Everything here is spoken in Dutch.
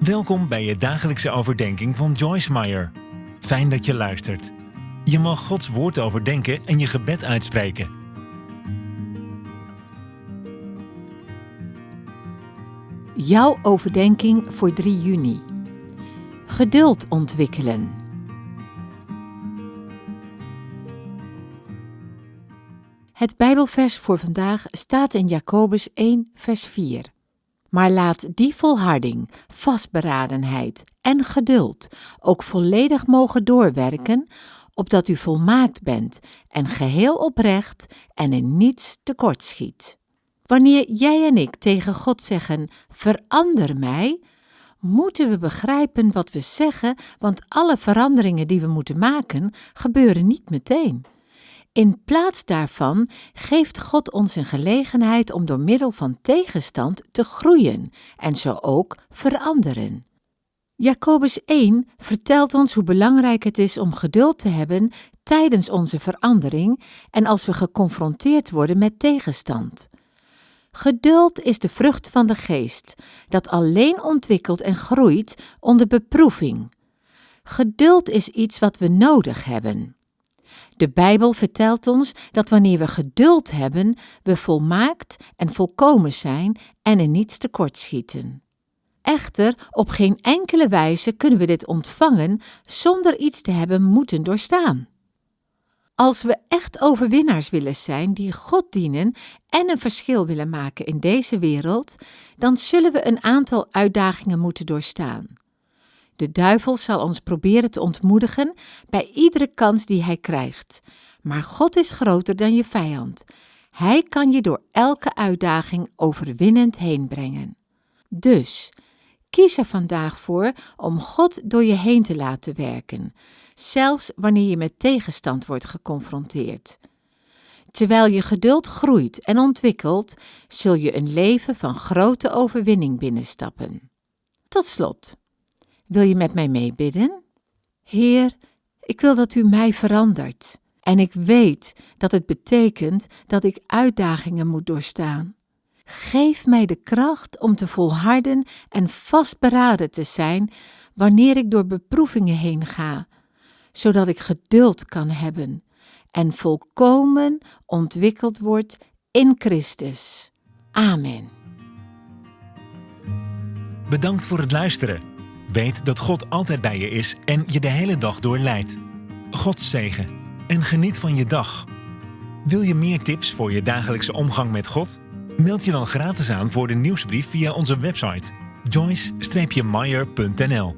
Welkom bij je dagelijkse overdenking van Joyce Meyer. Fijn dat je luistert. Je mag Gods woord overdenken en je gebed uitspreken. Jouw overdenking voor 3 juni. Geduld ontwikkelen. Het Bijbelvers voor vandaag staat in Jacobus 1, vers 4. Maar laat die volharding, vastberadenheid en geduld ook volledig mogen doorwerken, opdat u volmaakt bent en geheel oprecht en in niets tekortschiet. Wanneer jij en ik tegen God zeggen: Verander mij, moeten we begrijpen wat we zeggen, want alle veranderingen die we moeten maken gebeuren niet meteen. In plaats daarvan geeft God ons een gelegenheid om door middel van tegenstand te groeien en zo ook veranderen. Jacobus 1 vertelt ons hoe belangrijk het is om geduld te hebben tijdens onze verandering en als we geconfronteerd worden met tegenstand. Geduld is de vrucht van de geest, dat alleen ontwikkelt en groeit onder beproeving. Geduld is iets wat we nodig hebben. De Bijbel vertelt ons dat wanneer we geduld hebben, we volmaakt en volkomen zijn en in niets tekortschieten. Echter, op geen enkele wijze kunnen we dit ontvangen zonder iets te hebben moeten doorstaan. Als we echt overwinnaars willen zijn die God dienen en een verschil willen maken in deze wereld, dan zullen we een aantal uitdagingen moeten doorstaan. De duivel zal ons proberen te ontmoedigen bij iedere kans die hij krijgt. Maar God is groter dan je vijand. Hij kan je door elke uitdaging overwinnend heen brengen. Dus kies er vandaag voor om God door je heen te laten werken, zelfs wanneer je met tegenstand wordt geconfronteerd. Terwijl je geduld groeit en ontwikkelt, zul je een leven van grote overwinning binnenstappen. Tot slot. Wil je met mij meebidden? Heer, ik wil dat u mij verandert. En ik weet dat het betekent dat ik uitdagingen moet doorstaan. Geef mij de kracht om te volharden en vastberaden te zijn wanneer ik door beproevingen heen ga, zodat ik geduld kan hebben en volkomen ontwikkeld word in Christus. Amen. Bedankt voor het luisteren. Weet dat God altijd bij je is en je de hele dag door leidt. God zegen en geniet van je dag. Wil je meer tips voor je dagelijkse omgang met God? Meld je dan gratis aan voor de nieuwsbrief via onze website joyce-meyer.nl